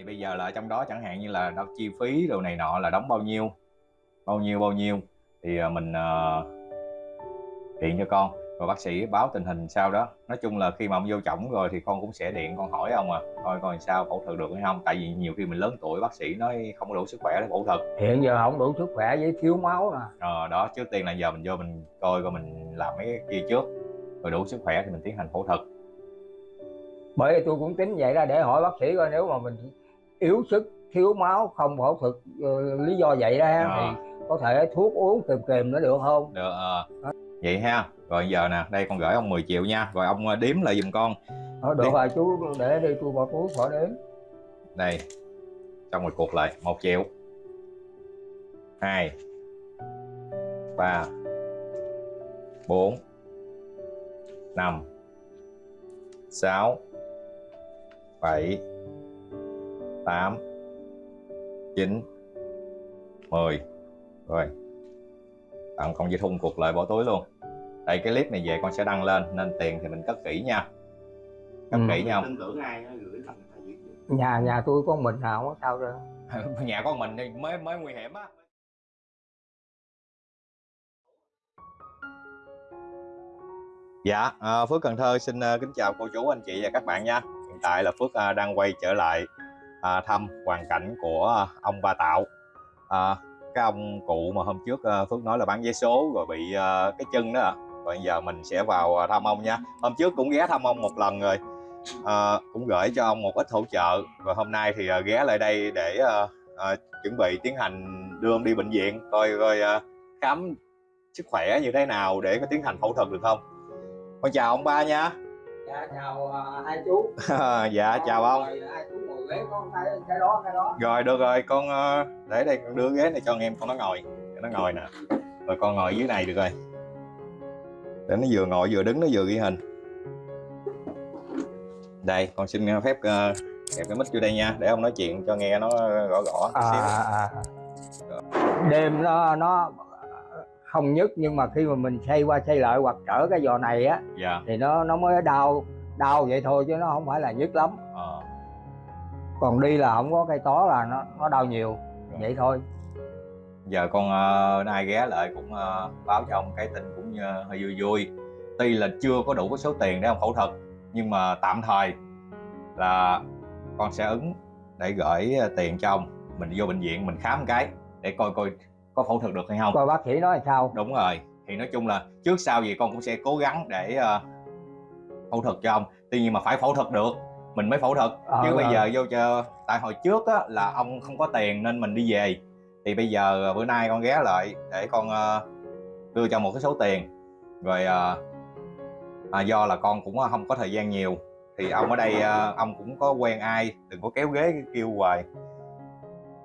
thì bây giờ là trong đó chẳng hạn như là đâu chi phí đồ này nọ là đóng bao nhiêu? Bao nhiêu bao nhiêu? Thì à, mình uh, điện cho con. Rồi bác sĩ báo tình hình sau đó. Nói chung là khi mà ông vô chổng rồi thì con cũng sẽ điện con hỏi ông à coi coi sao phẫu thuật được hay không? Tại vì nhiều khi mình lớn tuổi bác sĩ nói không có đủ sức khỏe để phẫu thuật. Hiện giờ không đủ sức khỏe với thiếu máu nè ờ đó trước tiên là giờ mình vô mình coi coi mình làm mấy cái kia trước. Rồi đủ sức khỏe thì mình tiến hành phẫu thuật. Bởi vì tôi cũng tính vậy ra để hỏi bác sĩ coi nếu mà mình yếu sức thiếu máu không phẫu thuật uh, lý do vậy đó Ờ. thì có thể thuốc uống kèm kèm nó được không? Được ờ. vậy ha. Rồi giờ nè đây con gửi ông 10 triệu nha. Rồi ông ờ, đếm lại giùm con. Ờ, được Đi. rồi chú để đi tôi bỏ túi khỏi đến đây. Xong rồi cuộc lại một triệu. Hai. Ba. Bốn. Năm. Sáu. Bảy tám chín mười. Rồi. Tặng con dây thun cuộc lại bỏ túi luôn. Đây cái clip này về con sẽ đăng lên nên tiền thì mình cất kỹ nha. Cất Ừ. kỹ nha nhà nhà tôi có mình nào không có sao đâu nhà con mình thì mới mới nguy hiểm á. Dạ, à, Phước Cần Thơ xin à, kính chào cô chú, anh chị và các bạn nha. Hiện tại là Phước à, đang quay trở lại à, thăm hoàn cảnh của ông Ba Tạo. À, cái ông cụ mà hôm trước à, Phước nói là bán vé số rồi bị à, cái chân đó. ạ. Rồi giờ mình sẽ vào à, thăm ông nha. Hôm trước cũng ghé thăm ông một lần rồi. À, cũng gửi cho ông một ít hỗ trợ. và hôm nay thì à, ghé lại đây để à, à, chuẩn bị tiến hành đưa ông đi bệnh viện coi coi à, khám sức khỏe như thế nào để có tiến hành phẫu thuật được không. Con chào ông ba nha dạ chào à, hai chú dạ chào ông. Rồi, hai chú ngồi ghế con cái cái đó cái đó Rồi được rồi, con ờ, để đây con đưa ghế này cho em con nó ngồi. Cho nó ngồi nè. Rồi con ngồi dưới này được rồi. Để nó vừa ngồi vừa đứng nó vừa ghi hình. Đây, con xin phép uh, kẹp cái mic vô đây nha, để ông nói chuyện cho nghe nó rõ rõ à, xíu. à, à. đêm nó nó không nhức nhưng mà khi mà mình xây qua xây lại hoặc trở cái giò này á Dạ. thì nó nó mới đau đau vậy thôi chứ nó không phải là nhức lắm Ờ. còn đi là không có cây tó là nó nó đau nhiều vậy thôi Giờ con uh, ai ghé lại cũng ờ, báo cho ông cái tin cũng như hơi vui vui. Tuy là chưa có đủ cái số tiền để ông phẫu thuật nhưng mà tạm thời là con sẽ ứng để gửi tiền cho ông mình vô bệnh viện mình khám cái để coi coi có phẫu thuật được hay không? Coi bác sĩ nói sao? Đúng rồi. Thì nói chung là trước sau gì con cũng sẽ cố gắng để ờ, phẫu thuật cho ông. Tuy nhiên mà phải phẫu thuật được. Mình mới phẫu thuật. Ờ, chứ bây ờ. giờ vô cho tại hồi trước á, là ông không có tiền nên mình đi về. Thì bây giờ ờ, bữa nay con ghé lại để con ờ, đưa cho một cái số tiền. Rồi ờ, à, do là con cũng không có thời gian nhiều. Thì ông ở đây ờ, ông cũng có quen ai đừng có kéo ghế kêu hoài.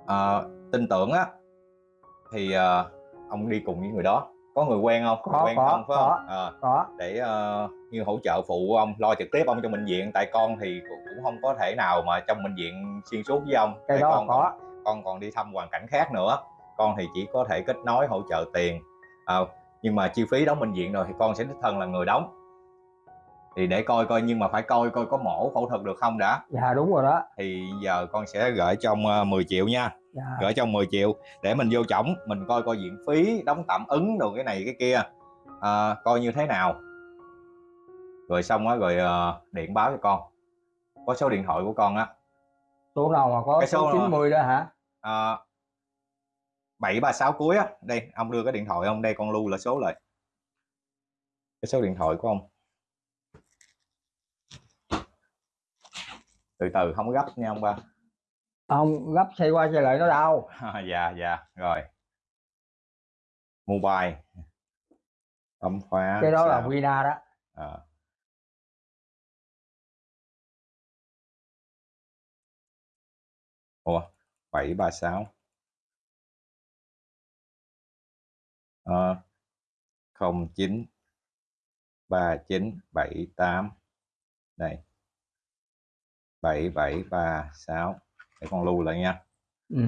Ờ, tin tưởng á thì ờ, ông đi cùng với người đó. Có người quen không? Có, quen có, ông phải có. không Ờ, có. để ờ, như hỗ trợ phụ ông lo trực tiếp ông trong bệnh viện. Tại con thì cũng không có thể nào mà trong bệnh viện xuyên suốt với ông. Cái đó con có. con còn đi thăm hoàn cảnh khác nữa. Con thì chỉ có thể kết nối hỗ trợ tiền. Ờ, nhưng mà chi phí đóng bệnh viện rồi thì con sẽ đích thân là người đóng. Thì để coi coi nhưng mà phải coi coi có mổ phẫu thuật được không đã. Dạ đúng rồi đó. Thì giờ con sẽ gửi ờ, 10 triệu nha dạ. gửi cho ông 10 triệu để mình vô chổng mình coi coi viện phí đóng tạm ứng đồ cái này cái kia. À, coi như thế nào. Rồi xong á rồi ờ, điện báo cho con. Có số điện thoại của con á. Số nào mà có Cái số số nào? 90 đó hả? À, 736 cuối á. Đây ông đưa cái điện thoại ông đây con lưu là số lại. Cái số điện thoại của ông. Từ từ không gấp nha ông ba không gấp xây qua xây lại nó đau. Dạ dạ rồi. Mobile. Bấm khóa cái đó là sao? Vina đó. Ờ. Ủa, 736 ờ, 09 3978 đây. 7736 để con lưu lại nha. Ừ.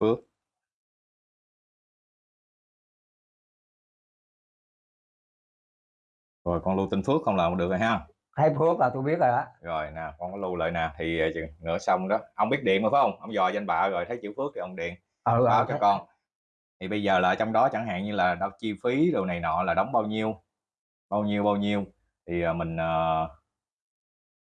Phước. Rồi con lưu tên Phước không là được rồi ha. Thấy phước là tôi biết rồi đó. Rồi nè con có lưu lại nè thì ờ, chừng nữa xong đó. Ông biết điện mà phải không? Ông dò danh bạ rồi thấy chữ phước thì ông điện. Ừ, báo ừ, cho con. Thì bây giờ là trong đó chẳng hạn như là đâu chi phí đồ này nọ là đóng bao nhiêu? Bao nhiêu bao nhiêu thì ờ, mình ờ,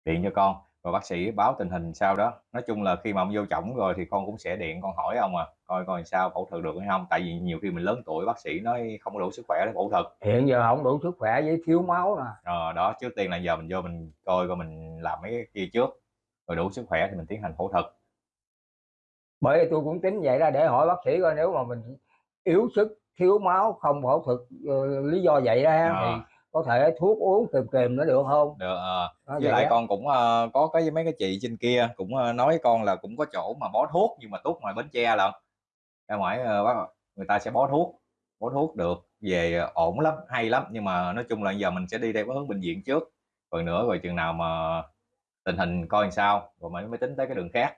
điện cho con rồi bác sĩ báo tình hình sau đó. Nói chung là khi mà ông vô chổng rồi thì con cũng sẽ điện con hỏi ông à coi coi sao phẫu thuật được hay không? Tại vì nhiều khi mình lớn tuổi bác sĩ nói không có đủ sức khỏe để phẫu thuật. Hiện giờ không đủ sức khỏe với thiếu máu nè Ờ, đó trước tiên là giờ mình vô mình coi coi mình làm mấy cái kia trước rồi đủ sức khỏe thì mình tiến hành phẫu thuật. Bởi vì tôi cũng tính vậy ra để hỏi bác sĩ coi nếu mà mình yếu sức thiếu máu không phẫu thuật ờ, lý do vậy đó ha, Ờ. thì có thể thuốc uống kìm kìm nó được không? Được ờ, Đó, với lại á. con cũng ờ, có cái mấy cái chị trên kia cũng ờ, nói con là cũng có chỗ mà bó thuốc nhưng mà thuốc ngoài bến tre lận. Ra ngoài bác- người ta sẽ bó thuốc bó thuốc được. Về ổn lắm hay lắm nhưng mà nói chung là giờ mình sẽ đi theo hướng bệnh viện trước. Rồi nữa rồi chừng nào mà tình hình coi làm sao rồi mới mới tính tới cái đường khác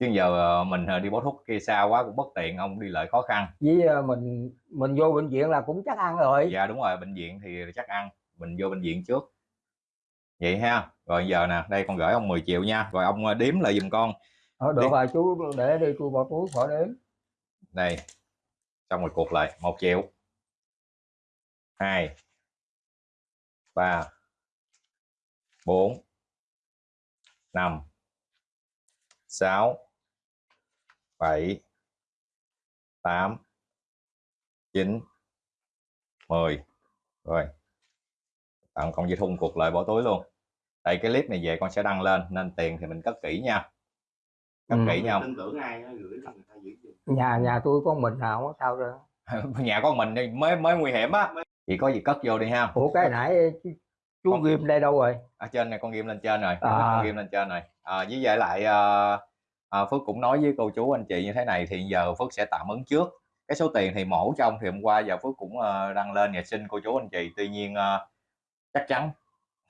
chứ giờ ờ, mình ờ, đi bó thuốc kia xa quá cũng bất tiện ông đi lại khó khăn. Với ờ, mình mình vô bệnh viện là cũng chắc ăn rồi. Dạ đúng rồi bệnh viện thì chắc ăn. Mình vô bệnh viện trước. Vậy ha. Rồi giờ nè đây con gửi ông 10 triệu nha. Rồi ông đếm lại giùm con. Ờ, được Đi. rồi chú để đi tôi bỏ túi khỏi đếm. Đây. Xong rồi cuộc lại một triệu. Hai. Ba. Bốn. Năm. Sáu bảy tám chín mười. Rồi. Tặng con dây thun cuộc lại bỏ túi luôn. Đây cái clip này về con sẽ đăng lên nên tiền thì mình cất kỹ nha. Cất Ừ. kỹ nha. Tin tưởng ai nó gửi cho người ta giữ giùm nhà nhà tôi có mình nào không có sao đâu nhà con mình thì mới mới nguy hiểm á. Chỉ có gì cất vô đi ha. Ủa cái nãy chú, Con- ghim đây đâu rồi? Ở trên này con ghim lên trên rồi. À. con ghim lên trên rồi. À, với lại à, à, Phước cũng nói với cô chú anh chị như thế này thì giờ Phước sẽ tạm ứng trước. Cái số tiền thì mổ trong thì hôm qua giờ Phước cũng uh, đăng lên nhà xin cô chú anh chị. Tuy nhiên uh, chắc chắn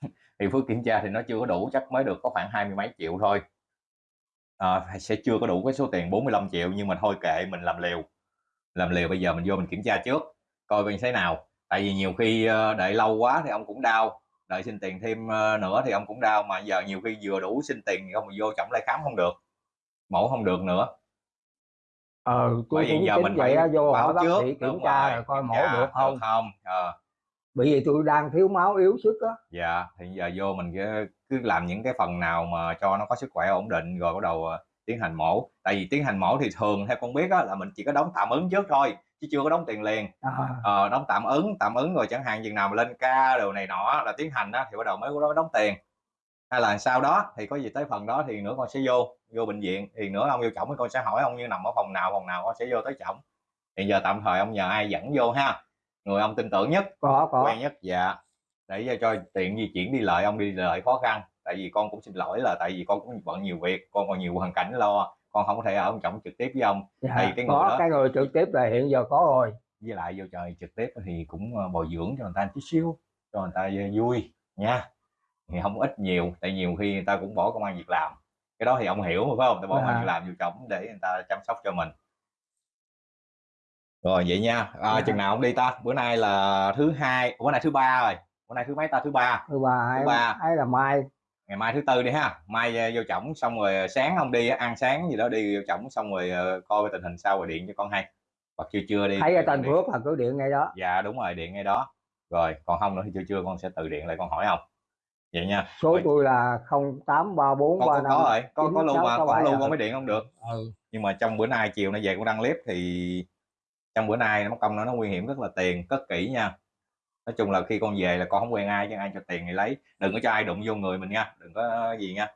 thì Phước kiểm tra thì nó chưa có đủ chắc mới được có khoảng hai mươi mấy triệu thôi. À, sẽ chưa có đủ cái số tiền 45 triệu nhưng mà thôi kệ mình làm liều. Làm liều bây giờ mình vô mình kiểm tra trước coi mình thế nào. Tại vì nhiều khi đợi lâu quá thì ông cũng đau đợi xin tiền thêm nữa thì ông cũng đau mà giờ nhiều khi vừa đủ xin tiền thì ông vô chậm lại khám không được mổ không được nữa. Ờ tôi cũng giờ mình vậy phải vô hỏi bác trước sĩ kiểm Đúng tra rồi, rồi coi mổ tra được không? không? Ờ, bởi vì tôi đang thiếu máu yếu sức á. Dạ thì giờ vô mình cứ, cứ làm những cái phần nào mà cho nó có sức khỏe ổn định rồi bắt đầu ờ, tiến hành mổ. Tại vì tiến hành mổ thì thường theo con biết á, là mình chỉ có đóng tạm ứng trước thôi chứ chưa có đóng tiền liền. À, ờ, đóng tạm ứng tạm ứng rồi chẳng hạn chừng nào mà lên ca đồ này nọ là tiến hành á, thì bắt đầu mới có đóng tiền hay là sau đó thì có gì tới phần đó thì nữa con sẽ vô vô bệnh viện. Thì nữa ông vô chổng thì con sẽ hỏi ông như nằm ở phòng nào phòng nào con sẽ vô tới chổng. Hiện giờ tạm thời ông nhờ ai dẫn vô ha. Người ông tin tưởng nhất có có. quen nhất dạ. Để cho, tiện di chuyển đi lại ông đi lại khó khăn. Tại vì con cũng xin lỗi là tại vì con cũng bận nhiều việc con còn nhiều hoàn cảnh lo. Con không có thể ở ông chồng trực tiếp với ông. Dạ, Thì cái người có đó- cái người trực tiếp là hiện giờ có rồi. Với lại vô trời trực tiếp thì cũng ờ, bồi dưỡng cho người ta chút xíu cho người ta vui nha thì không ít nhiều tại nhiều khi người ta cũng bỏ công ăn việc làm. Cái đó thì ông hiểu mà phải không? Ta bỏ công ăn À. việc làm vô chồng để người ta chăm sóc cho mình. Rồi vậy nha. À, Dạ. chừng nào ông đi ta. Bữa nay là thứ hai bữa nay thứ ba rồi. Bữa nay thứ mấy ta? Thứ ba. Thứ ba Thứ ba. ấy là mai. Ngày mai thứ tư đi ha. Mai ờ, vô chổng xong rồi sáng ông đi ăn sáng gì đó đi vô chổng xong rồi coi tình hình sau rồi điện cho con hay. Hoặc trưa trưa đi thấy ở Tân. Phước là cứ điện ngay đó. Dạ đúng rồi điện ngay đó. Rồi còn không nữa thì trưa trưa con sẽ tự điện lại con hỏi ông vậy nha. Số Rồi, tôi là 0834 có, có, 35 có rồi. có, có lưu mà có 9667 lưu à. con mới điện không được. Ừ. nhưng mà trong bữa nay chiều nay về con đăng clip thì trong bữa nay nó công nó nó nguy hiểm rất là tiền cất kỹ nha. Nói chung là khi con về là con không quen ai chứ ai cho tiền thì lấy. Đừng có cho ai đụng vô người mình nha. Đừng có gì nha.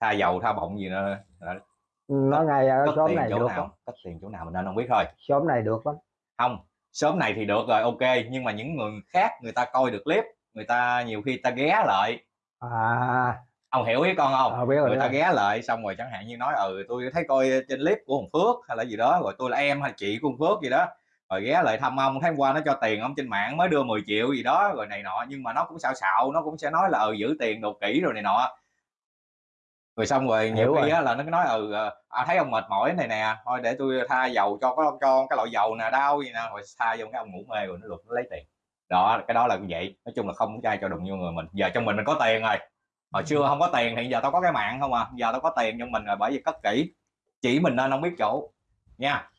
Tha dầu tha bọng gì nữa. Nó ngay ở cất xóm tiền này chỗ được nào cất tiền chỗ nào mình nên không biết thôi. Xóm này được lắm. Không sớm này thì được rồi ok. Nhưng mà những người khác người ta coi được clip người ta nhiều khi ta ghé lại à. Ông hiểu ý con không? Ờ, biết rồi người ta ghé lại xong rồi chẳng hạn như nói ừ tôi thấy coi trên clip của hồng phước hay là gì đó rồi tôi là em hay chị của hồng phước gì đó. Rồi ghé lại thăm ông hôm qua nó cho tiền ông trên mạng mới đưa 10 triệu gì đó rồi này nọ nhưng mà nó cũng xạo xạo nó cũng sẽ nói là ừ giữ tiền đồ kỹ rồi này nọ. Rồi xong rồi nhiều Hiểu khi rồi. á, là nó cứ nói ừ à, thấy ông mệt mỏi này nè thôi để tôi tha dầu cho có cho cái loại dầu nè đau gì nè. Rồi tha vô cái ông ngủ mê rồi nó lục nó lấy tiền đó cái đó là như vậy. Nói chung là không có ai cho đụng vô người mình. Giờ trong mình mình có tiền rồi. Hồi xưa không có tiền thì giờ tao có cái mạng không à. Giờ tao có tiền trong mình rồi bởi vì cất kỹ. Chỉ mình nên không biết chỗ. Nha.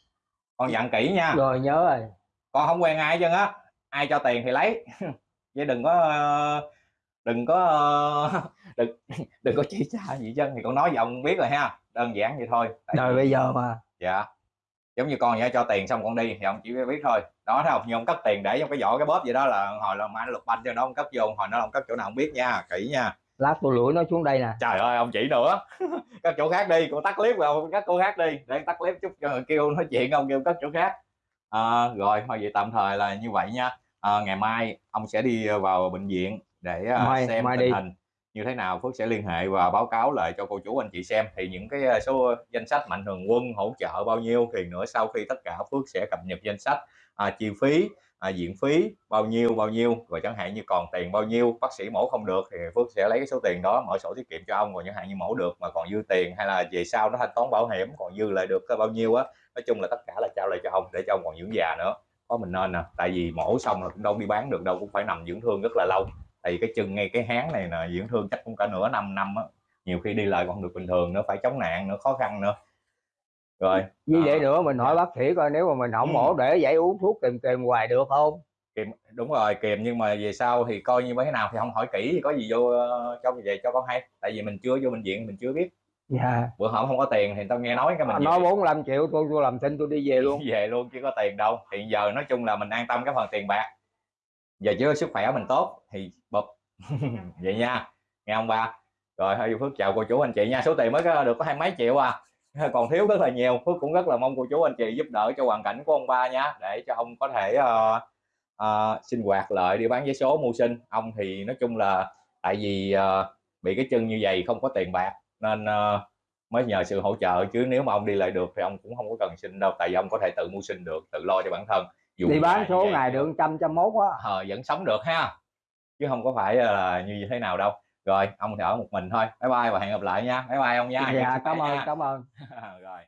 Con dặn kỹ nha. Rồi nhớ rồi. Con không quen ai chứ á. Ai cho tiền thì lấy. Chứ đừng có đừng có đừng đừng có chỉ xa gì chân thì con nói vậy ông biết rồi ha. Đơn giản vậy thôi. Tại đời bây giờ mà. Dạ giống như con vậy cho tiền xong con đi thì ông chỉ biết thôi. Đó thấy không? Như ông cất tiền để trong cái vỏ cái bóp vậy đó là hồi là mai nó lục banh cho nó ông cất vô hồi nó ông cất chỗ nào không biết nha kỹ nha. Lát tôi lủi nó xuống đây nè. Trời ơi ông chỉ nữa. Cất chỗ khác đi con tắt clip vào ông cất chỗ khác đi. Để tắt clip chút cho kêu nói chuyện ông kêu cất chỗ khác. À, rồi thôi vậy tạm thời là như vậy nha. À, ngày mai ông sẽ đi vào bệnh viện để à, Mai- xem mai tình đi. hình như thế nào Phước sẽ liên hệ và báo cáo lại cho cô chú anh chị xem. Thì những cái à, số danh sách mạnh thường quân hỗ trợ bao nhiêu thì nữa sau khi tất cả Phước sẽ cập nhật danh sách à, chi phí à, diện phí bao nhiêu bao nhiêu rồi chẳng hạn như còn tiền bao nhiêu bác sĩ mổ không được thì Phước sẽ lấy cái số tiền đó mở sổ tiết kiệm cho ông rồi chẳng hạn như mổ được mà còn dư tiền hay là về sau nó thanh toán bảo hiểm còn dư lại được bao nhiêu á nói chung là tất cả là trao lại cho ông để cho ông còn dưỡng già nữa. Có mình nên nè tại vì mổ xong là cũng đâu đi bán được đâu cũng phải nằm dưỡng thương rất là lâu tại vì cái chân ngay cái háng này nè dưỡng thương chắc cũng cả nửa năm năm á. Nhiều khi đi lại còn được bình thường nữa phải chống nạn nữa khó khăn nữa. Rồi À. vậy nữa mình hỏi bác sĩ coi nếu mà mình không Ừ. mổ để vậy uống thuốc kèm kèm hoài được không? Kìm đúng rồi kìm nhưng mà về sau thì coi như thế nào thì không hỏi kỹ thì có gì vô ờ, cho về cho con hay. Tại vì mình chưa vô bệnh viện mình chưa biết. Dạ. Bữa hổm không có tiền thì tao nghe nói cái mình nói về, 45 triệu tôi tôi làm tin tôi đi về luôn. Về luôn chứ có tiền đâu. Hiện giờ nói chung là mình an tâm cái phần tiền bạc giờ chứ sức khỏe mình tốt thì bụp. Vậy nha nghe ông ba. Rồi hơi phước chào cô chú anh chị nha. Số tiền mới có được có hai mấy triệu à. Còn thiếu rất là nhiều. Phước cũng rất là mong cô chú anh chị giúp đỡ cho hoàn cảnh của ông ba nha để cho ông có thể ờ, ờ, sinh hoạt lợi đi bán vé số mưu sinh. Ông thì nói chung là tại vì ờ, bị cái chân như vậy không có tiền bạc nên ờ, mới nhờ sự hỗ trợ. Chứ nếu mà ông đi lại được thì ông cũng không có cần sinh đâu tại vì ông có thể tự mưu sinh được tự lo cho bản thân Dù đi bán số ngày được. trăm trăm mốt á ờ, vẫn sống được ha. Chứ không có phải là như thế nào đâu. Rồi ông thì ở một mình thôi. Bye bye và hẹn gặp lại nha. Bye bye ông nha. Dạ cảm ơn nha. cảm ơn. Rồi